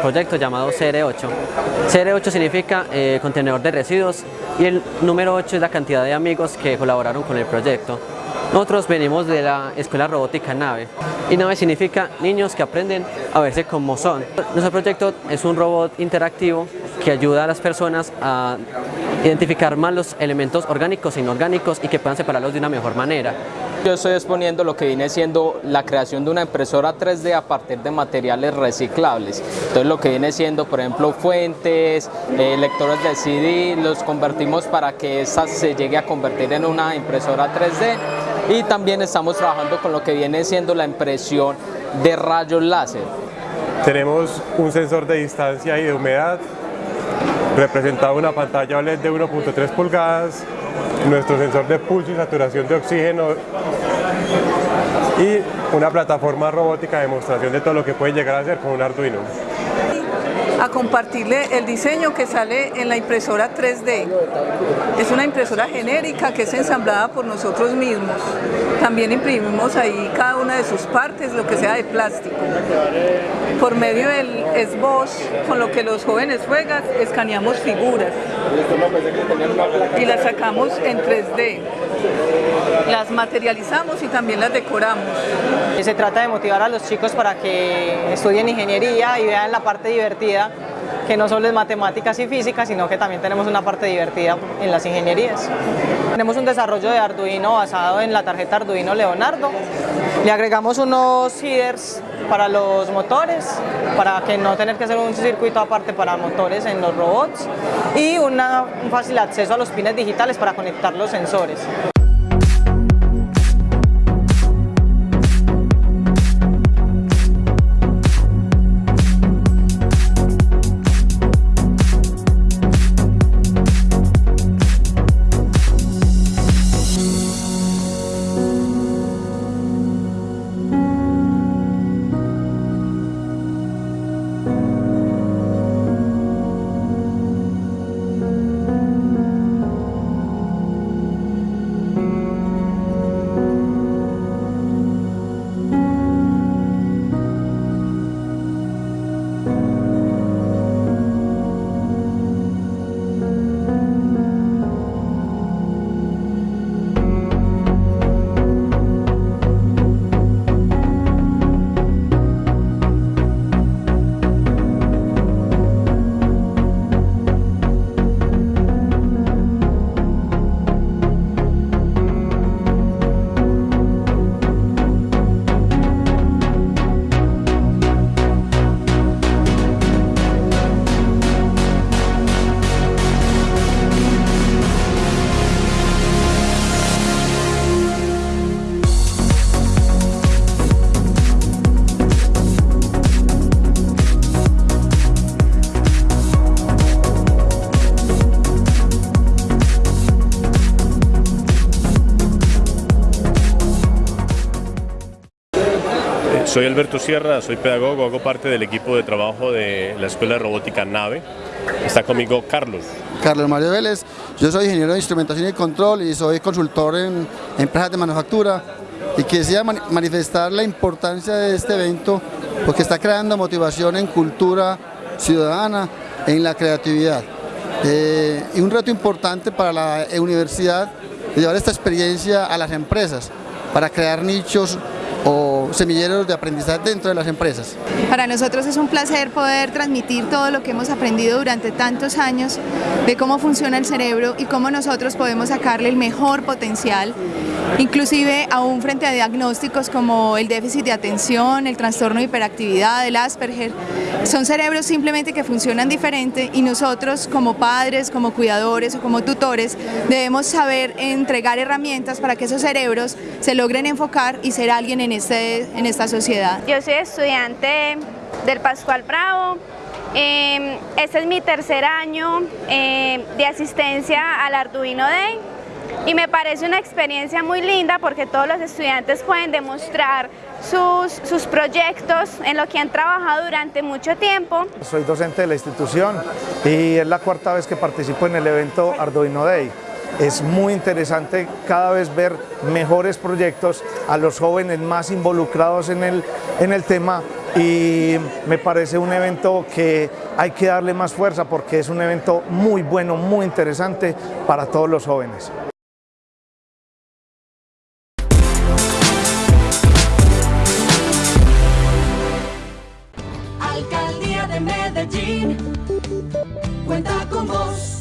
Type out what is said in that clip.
proyecto llamado CR8. CR8 significa eh, contenedor de residuos y el número 8 es la cantidad de amigos que colaboraron con el proyecto. Nosotros venimos de la Escuela Robótica NAVE y NAVE significa niños que aprenden a verse como son. Nuestro proyecto es un robot interactivo que ayuda a las personas a identificar más los elementos orgánicos e inorgánicos y que puedan separarlos de una mejor manera. Yo estoy exponiendo lo que viene siendo la creación de una impresora 3D a partir de materiales reciclables. Entonces lo que viene siendo, por ejemplo, fuentes, eh, lectores de CD, los convertimos para que esa se llegue a convertir en una impresora 3D y también estamos trabajando con lo que viene siendo la impresión de rayos láser. Tenemos un sensor de distancia y de humedad representado una pantalla OLED de 1.3 pulgadas, nuestro sensor de pulso y saturación de oxígeno y una plataforma robótica de demostración de todo lo que puede llegar a hacer con un Arduino a compartirle el diseño que sale en la impresora 3D. Es una impresora genérica que es ensamblada por nosotros mismos. También imprimimos ahí cada una de sus partes, lo que sea de plástico. Por medio del SBOS, con lo que los jóvenes juegan, escaneamos figuras y las sacamos en 3D las materializamos y también las decoramos. Se trata de motivar a los chicos para que estudien ingeniería y vean la parte divertida que no solo es matemáticas y física, sino que también tenemos una parte divertida en las ingenierías. Tenemos un desarrollo de Arduino basado en la tarjeta Arduino Leonardo. Le agregamos unos headers para los motores, para que no tener que hacer un circuito aparte para motores en los robots y un fácil acceso a los pines digitales para conectar los sensores. Soy Alberto Sierra, soy pedagogo, hago parte del equipo de trabajo de la Escuela de Robótica NAVE. Está conmigo Carlos. Carlos Mario Vélez, yo soy ingeniero de instrumentación y control y soy consultor en empresas de manufactura y quisiera manifestar la importancia de este evento porque está creando motivación en cultura ciudadana, en la creatividad. Eh, y un reto importante para la universidad de llevar esta experiencia a las empresas para crear nichos o semilleros de aprendizaje dentro de las empresas. Para nosotros es un placer poder transmitir todo lo que hemos aprendido durante tantos años de cómo funciona el cerebro y cómo nosotros podemos sacarle el mejor potencial, inclusive aún frente a diagnósticos como el déficit de atención, el trastorno de hiperactividad, el Asperger. Son cerebros simplemente que funcionan diferente y nosotros como padres, como cuidadores o como tutores debemos saber entregar herramientas para que esos cerebros se logren enfocar y ser alguien en, este, en esta sociedad. Yo soy estudiante del Pascual Bravo, em, este es mi tercer año em, de asistencia al Arduino Day y me parece una experiencia muy linda porque todos los estudiantes pueden demostrar sus, sus, proyectos en lo que han trabajado durante mucho tiempo. Soy docente de la institución y es la cuarta vez que participo en el evento Arduino Day. Es muy interesante cada vez ver mejores proyectos, a los jóvenes más involucrados en el, en el tema y me parece un evento que hay que darle más fuerza porque es un evento muy bueno, muy interesante para todos los jóvenes. Cuenta con vos.